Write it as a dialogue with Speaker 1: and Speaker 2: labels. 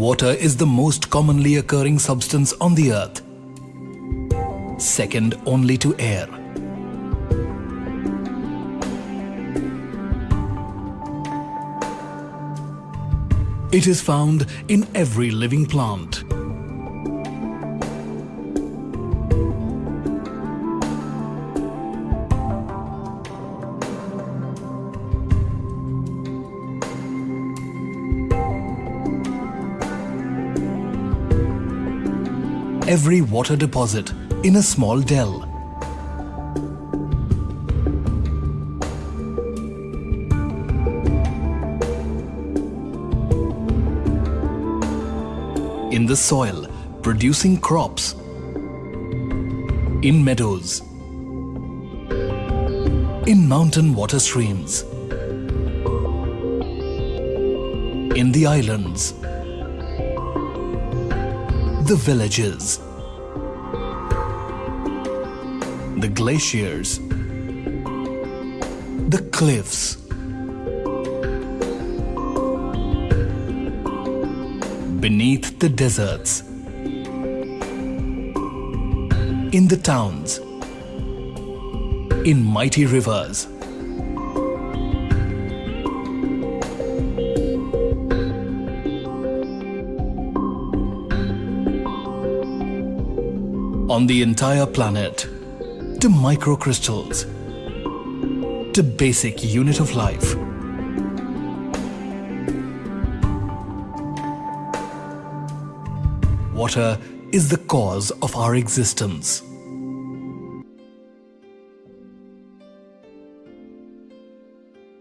Speaker 1: Water is the most commonly occurring substance on the earth, second only to air. It is found in every living plant. Every water deposit in a small dell. in the soil, producing crops, in meadows, in mountain water streams, in the islands, the villages, the glaciers, the cliffs, beneath the deserts, in the towns, in mighty rivers. On the entire planet, to microcrystals, to basic unit of life. Water is the cause of our existence.